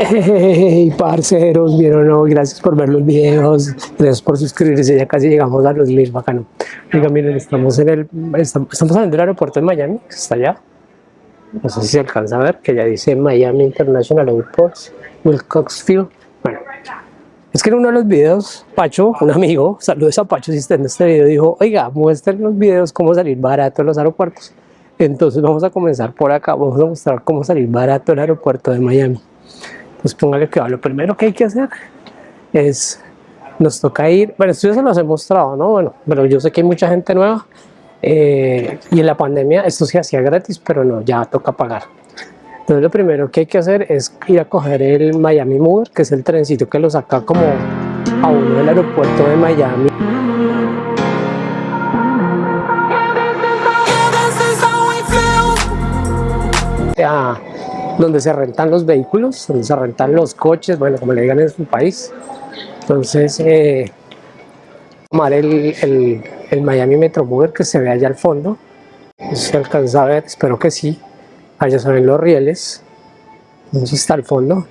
Hey, parceros, vieron, no, gracias por ver los videos, gracias por suscribirse, ya casi llegamos a los mil, bacano. Oiga, miren, estamos en el, estamos, estamos saliendo del aeropuerto de Miami, que está allá. No sé si se alcanza a ver, que ya dice Miami International Airport, Wilcoxfield. Bueno, es que en uno de los videos, Pacho, un amigo, saludos a Pacho si está en este video, dijo, oiga, muestren los videos cómo salir barato en los aeropuertos. Entonces vamos a comenzar por acá, vamos a mostrar cómo salir barato el aeropuerto de Miami pues póngale que lo primero que hay que hacer es, nos toca ir, bueno, esto ya se los he mostrado, ¿no? Bueno, pero yo sé que hay mucha gente nueva eh, y en la pandemia esto se hacía gratis, pero no, ya toca pagar. Entonces lo primero que hay que hacer es ir a coger el Miami Mover, que es el trencito que lo saca como a uno del aeropuerto de Miami. Donde se rentan los vehículos, donde se rentan los coches, bueno, como le digan en su país. Entonces, eh, tomar el, el, el, Miami que se ve allá al fondo. Se alcanza a ver, espero que sí. Allá se los rieles. Entonces está al fondo.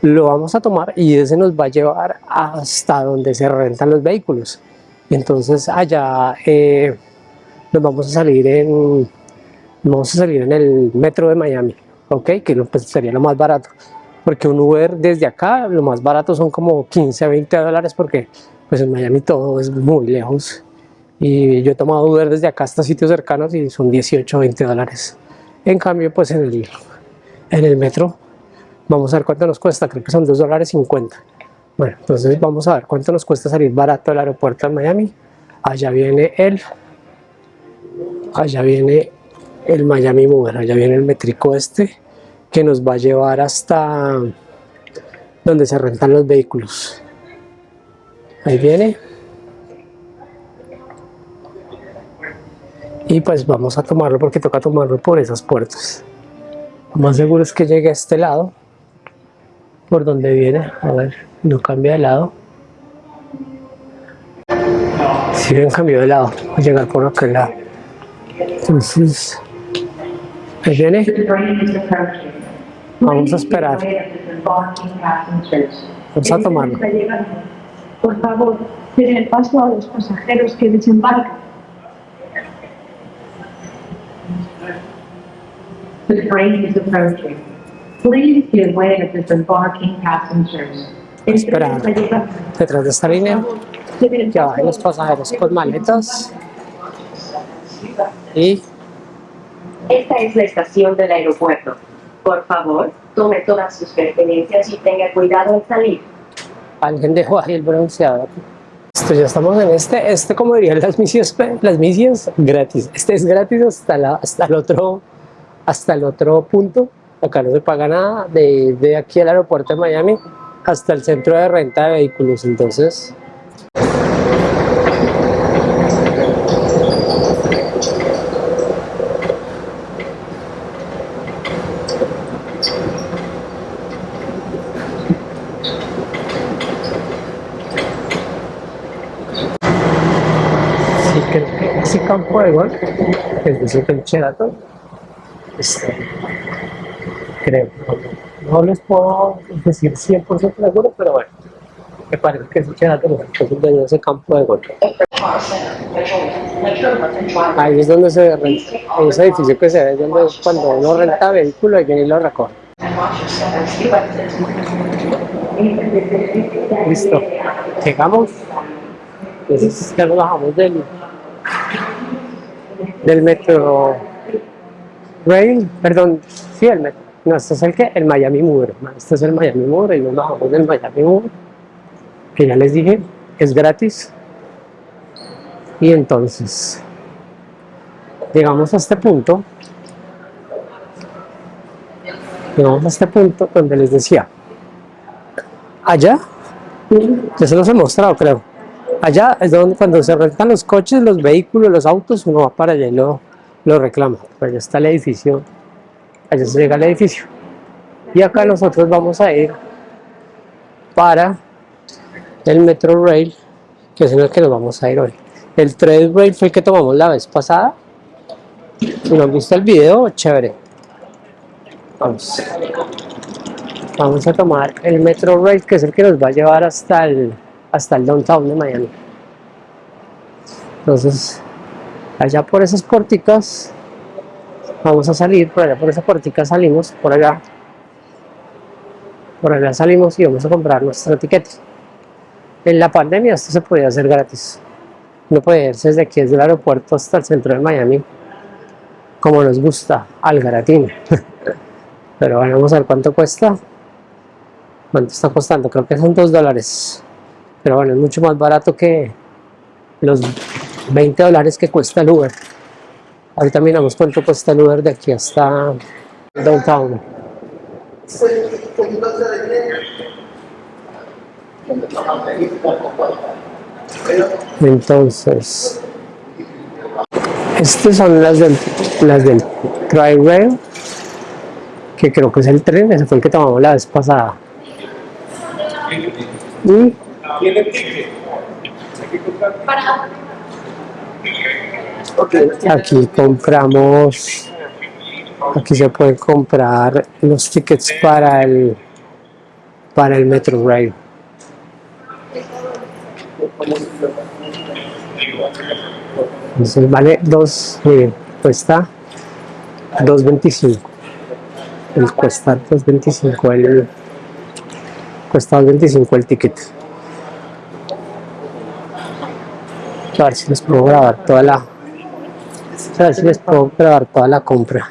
Lo vamos a tomar y ese nos va a llevar hasta donde se rentan los vehículos. Entonces allá eh, nos vamos a salir en vamos a salir en el metro de Miami ok, que pues, sería lo más barato. Porque un Uber desde acá, lo más barato son como 15 a 20 dólares porque pues en Miami todo es muy lejos. Y yo he tomado Uber desde acá hasta sitios cercanos y son 18 o 20 dólares. En cambio, pues en el, en el metro, vamos a ver cuánto nos cuesta, creo que son 2 dólares 50. Bueno, entonces vamos a ver cuánto nos cuesta salir barato del aeropuerto de Miami. Allá viene el, allá viene el Miami Mover, allá viene el métrico este que nos va a llevar hasta donde se rentan los vehículos. Ahí viene. Y pues vamos a tomarlo porque toca tomarlo por esas puertas. Lo más seguro es que llegue a este lado, por donde viene. A ver, no cambia de lado. Si bien cambió de lado, voy a llegar por aquel lado. Entonces, viene. Vamos a esperar. Vamos a tomarlo. Por favor, den el paso a los pasajeros que desembarcan. The train is approaching. Please give way to disembarking passengers. Esperar. Detrás de esta línea ya van los pasajeros con maletas y esta es la estación del aeropuerto. Por favor, tome todas sus pertenencias y tenga cuidado al salir. Alguien dejó ahí el bronceado. Esto ya estamos en este, este como dirían las misiones, las misiones gratis. Este es gratis hasta, la, hasta, el otro, hasta el otro punto. Acá no se paga nada de, de aquí al aeropuerto de Miami hasta el centro de renta de vehículos. Entonces, ese campo de golf, es decir, el Sheraton, este, creo, no les puedo decir 100% seguro, pero bueno, me parece que es el Sheraton, es el de ese campo de golf. Ahí es donde se renta, ese edificio que se ve, donde cuando uno renta vehículo, ahí viene y lo recoge. Listo, llegamos, entonces ya nos bajamos del del metro Rail, perdón, sí, el metro. No, este es el que, el Miami Mover. Este es el Miami Mover y nos bajamos del Miami Mover, que ya les dije, es gratis. Y entonces, llegamos a este punto, llegamos a este punto donde les decía, allá, ya se los he mostrado creo, Allá es donde cuando se rentan los coches, los vehículos, los autos, uno va para allá y lo, lo reclama. Allá está el edificio, allá se llega al edificio. Y acá nosotros vamos a ir para el Metro Rail, que es en el que nos vamos a ir hoy. El Trade Rail fue el que tomamos la vez pasada. Si no han visto el video, chévere. Vamos. Vamos a tomar el Metro Rail, que es el que nos va a llevar hasta el, hasta el downtown de Miami. Entonces, allá por esas puerticas, vamos a salir, por allá por esa puertica salimos, por allá. Por allá salimos y vamos a comprar nuestra etiqueta. En la pandemia esto se podía hacer gratis. No puede irse desde aquí, desde el aeropuerto hasta el centro de Miami, como nos gusta, al gratín. Pero vamos a ver cuánto cuesta. ¿Cuánto está costando? Creo que son 2 dólares. Pero bueno, es mucho más barato que los 20 dólares que cuesta el Uber. Ahorita miramos cuánto cuesta el Uber de aquí hasta Downtown. Entonces, estas son las del, las del Tri-Rail, que creo que es el tren, ese fue el que tomamos la vez pasada. Y aquí compramos, aquí se pueden comprar los tickets para el, para el Metro Rail. Entonces vale 2, miren, cuesta 2.25. El cuesta 2.25 el cuesta 2.25 el ticket. A ver si les puedo grabar toda la a ver si les puedo grabar toda la compra.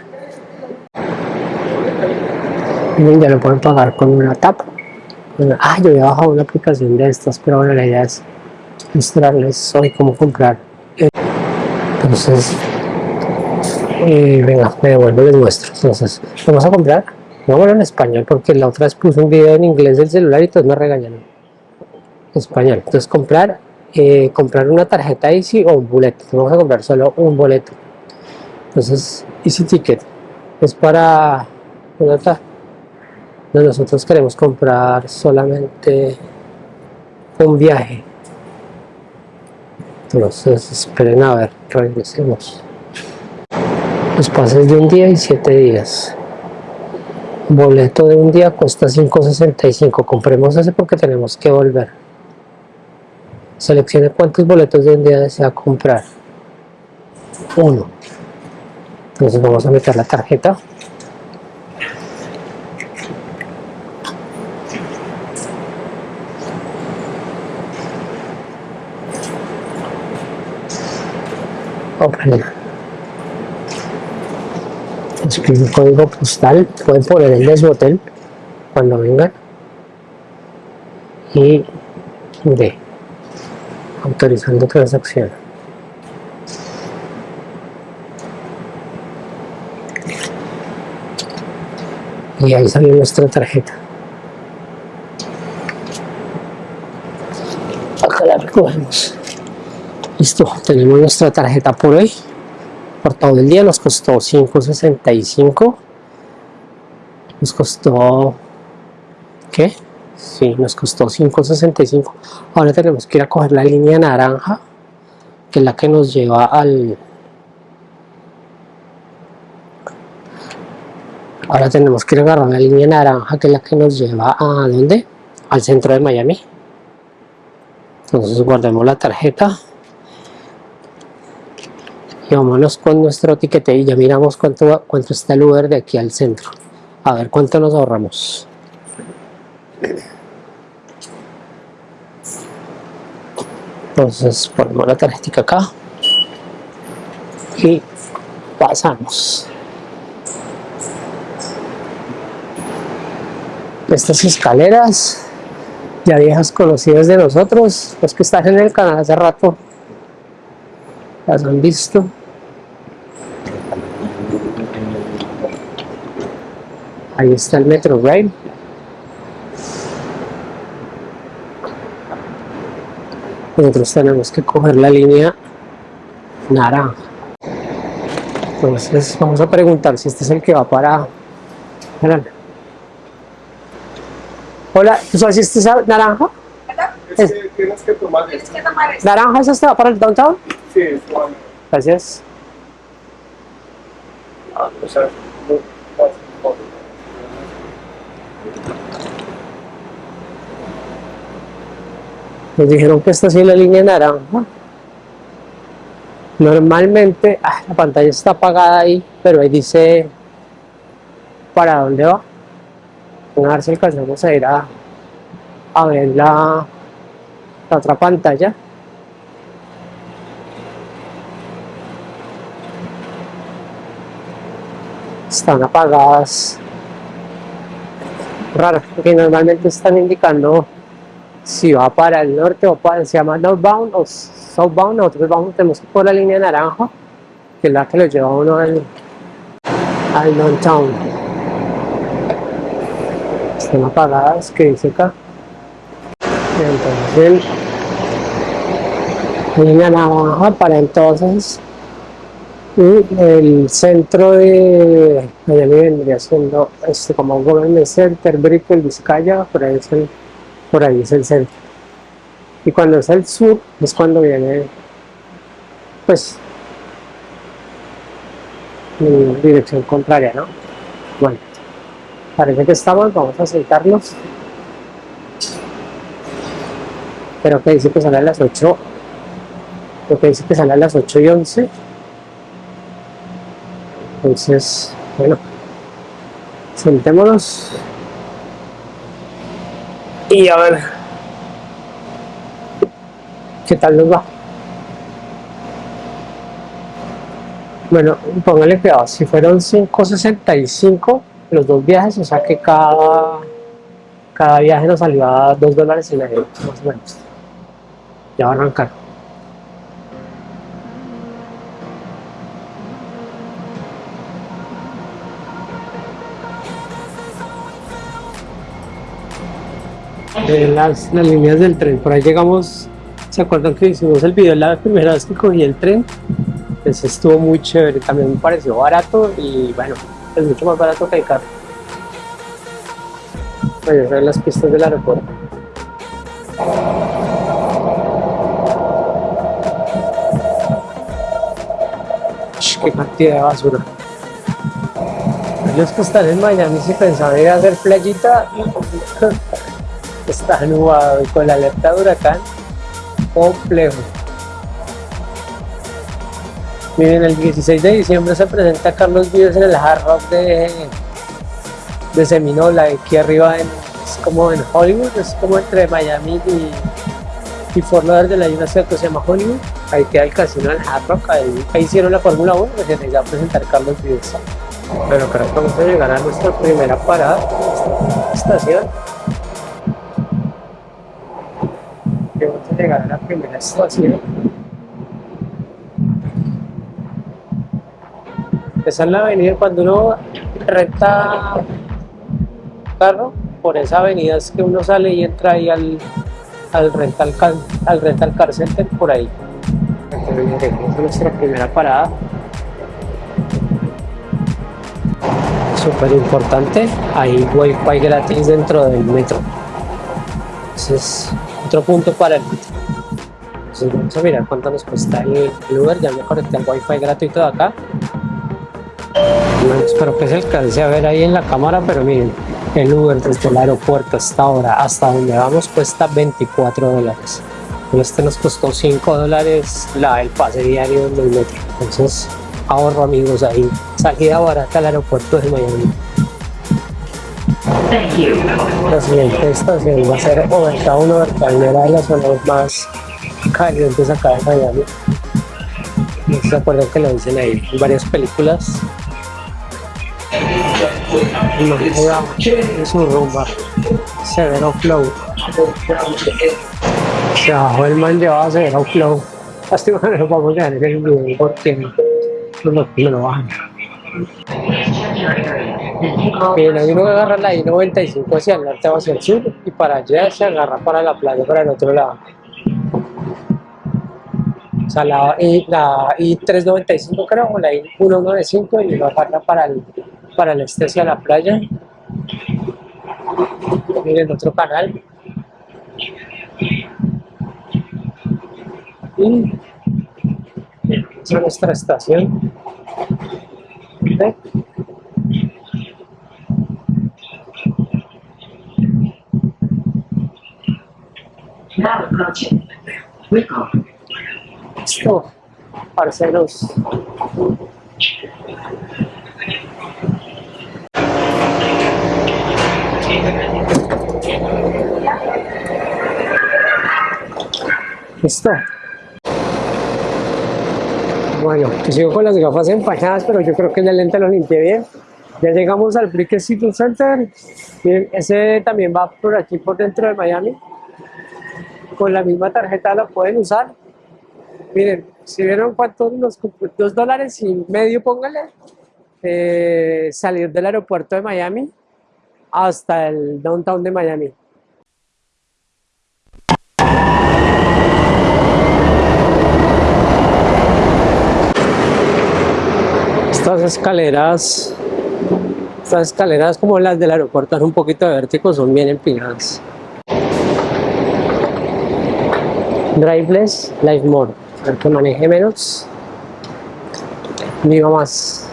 Miren, ya lo pueden pagar con una tap. Una- ah, yo había bajado una aplicación de estas, pero bueno, la idea es mostrarles hoy cómo comprar. Entonces, eh, venga, me devuelvo les muestro. Entonces, vamos a comprar. Vámonos en español porque la otra vez puse un video en inglés del celular y todos me regañaron. Español. Entonces, comprar, eh, comprar una tarjeta Easy o un boleto. Vamos a comprar solo un boleto. Entonces, Easy Ticket es para nosotros queremos comprar solamente un viaje. Entonces, esperen a ver, regresemos. Los pases de un día y siete días. Boleto de un día cuesta 5.65. Compremos ese porque tenemos que volver. Seleccione cuántos boletos de un día desea comprar. Uno. Entonces vamos a meter la tarjeta. Open. Escribe un código postal. Pueden poner el de su hotel cuando vengan. Y de autorizando transacción. Y ahí salió nuestra tarjeta. Acá la recogemos. Listo, tenemos nuestra tarjeta por hoy. Por todo el día nos costó 5.65. Nos costó... ¿Qué? Sí, nos costó 5.65. Ahora tenemos que ir a coger la línea naranja, que es la que nos lleva al... Ahora tenemos que ir a agarrar la línea naranja, que es la que nos lleva a ¿dónde? Al centro de Miami. Entonces guardemos la tarjeta. Y vámonos con nuestro tiquete y ya miramos cuánto, cuánto está el Uber de aquí al centro. A ver cuánto nos ahorramos. Entonces ponemos la tarjetita acá y pasamos. Estas escaleras ya viejas conocidas de nosotros, los que están en el canal hace rato las han visto. Ahí está el Metro Rail. Nosotros tenemos que coger la línea naranja. Entonces vamos a preguntar si este es el que va para... Hola, ¿tú sabes si este es naranja? Es que tienes que tomar esto. ¿Naranja es este va para el downtown? Sí, es bueno. Gracias. O sea, no- Nos dijeron que esta sí es la línea naranja. Normalmente, ah, la pantalla está apagada ahí, pero ahí dice para dónde va. A alcanzamos a ir a, a ver la, la otra pantalla. Están apagadas. Raro, porque normalmente están indicando si va para el norte o para, se llama northbound o southbound, nosotros vamos, tenemos por la línea naranja, que es la que lo lleva uno al, al downtown. Están apagadas, que dice acá. Entonces, línea naranja para entonces y el centro de Miami vendría siendo este, como Government Center, Brickell, Vizcaya, por ahí es el, por ahí es el centro. Y cuando es el sur es cuando viene, pues, en dirección contraria, ¿no? Bueno, parece que estamos, vamos a sentarnos. Pero que dice que sale a las 8, lo que dice que sale a las 8 y 11. Entonces, bueno, sentémonos y a ver qué tal nos va. Bueno, póngale cuidado, si fueron 5.65 los dos viajes, o sea que cada, cada viaje nos salió a 2 dólares y medio, más o menos. Ya va a arrancar. De las, las líneas del tren. Por ahí llegamos, ¿se acuerdan que hicimos el video la primera vez que cogí el tren? Pues estuvo muy chévere, también me pareció barato y bueno, es mucho más barato que el carro. Voy a las pistas del aeropuerto. Qué cantidad de basura. Los que están en Miami si pensaban ir a hacer playita, está nublado y con la alerta de huracán, complejo. Miren, el 16 de diciembre se presenta Carlos Vives en el Hard Rock de, de Seminola, aquí arriba en, es como en Hollywood, es como entre Miami y, y Fort Lauderdale hay una que se llama Hollywood, ahí queda el casino del Hard Rock, ahí, hicieron la Fórmula 1, que se a presentar Carlos Vives. Bueno, creo que vamos a llegar a nuestra primera parada, estación. Vamos a llegar a la primera estación. Esa es la avenida, cuando uno renta carro, por esa avenida es que uno sale y entra ahí al, al rental al rental car center por ahí. Entonces, es nuestra primera parada. súper importante, hay wifi gratis dentro del metro. Ese es otro punto para el. Entonces vamos a mirar cuánto nos cuesta el, Uber, ya me conecté al wifi gratuito de acá. Espero que se alcance a ver ahí en la cámara, pero miren, el Uber desde el aeropuerto hasta ahora, hasta donde vamos, cuesta 24 dólares. Este nos costó 5 dólares la, el pase diario del metro. Entonces, ahorro amigos ahí. Salida barata al aeropuerto de Miami. Thank you. La siguiente estación va a ser Overtown. Overtown era de las zonas más calientes acá de Miami. No se acuerdan que lo dicen ahí en varias películas. No, es un rumba. Severo Flow. Se bajó el man llevaba Severo Flow. Lástima que no lo vamos a dejar en el video porque no lo bajan. Bien, ahí uno agarra la I-95 hacia el norte o hacia el sur y para allá se agarra para la playa, para el otro lado. O sea, la, I, la I-395 creo, o la I-195 y uno agarra para el, para el este hacia la playa. Miren otro canal. Y esa es nuestra estación. ¿Ve? Now approaching. Recall. Listo, parceros. Listo. Bueno, sigo con las gafas empañadas, pero yo creo que el lente lo limpié bien. Ya llegamos al Brick City Center. Ese también va por aquí, por dentro de Miami. Con la misma tarjeta lo pueden usar. Miren, si vieron cuántos nos dos dólares y medio, póngale, salir del aeropuerto de Miami hasta el downtown de Miami. Estas escaleras, estas escaleras como las del aeropuerto, son un poquito de vértigo, son bien empinadas. Driveless, Life More, para que maneje menos, viva más,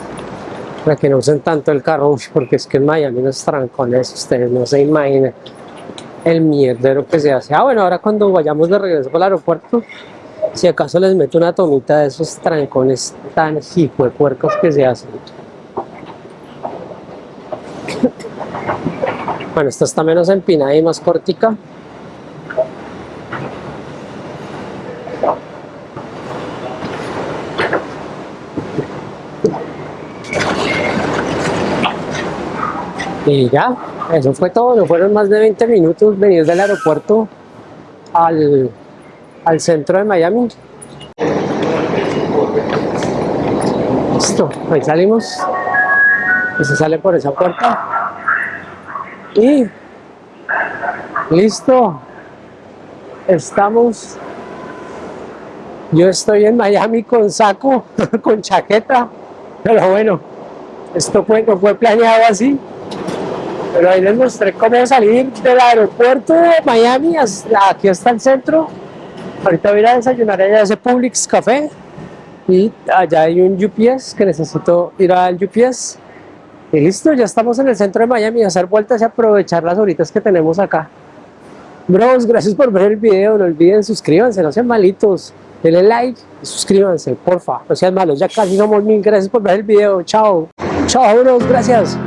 para que no usen tanto el carro, porque es que en Miami los trancones, ustedes no se imaginan el mierdero que se hace. Ah, bueno, ahora cuando vayamos de regreso al aeropuerto, si acaso les meto una tomita de esos trancones tan hijo de puercos que se hacen. Bueno, esta está menos empinada y más cortica. Y ya, eso fue todo. No fueron más de 20 minutos venir del aeropuerto al, al centro de Miami. Listo, ahí salimos. Y se sale por esa puerta. Y listo. Estamos. Yo estoy en Miami con saco, con chaqueta. Pero bueno, esto no fue planeado así. Pero ahí les mostré cómo salir del aeropuerto de Miami aquí hasta el centro. Ahorita voy a desayunar allá a ese Publix Café. Y allá hay un UPS que necesito ir al UPS. Y listo, ya estamos en el centro de Miami, a hacer vueltas y aprovechar las horitas que tenemos acá. Bros, gracias por ver el video, no olviden suscríbanse, no sean malitos, denle like y suscríbanse, porfa, no sean malos, ya casi somos mil, gracias por ver el video, chao, chao bros, gracias.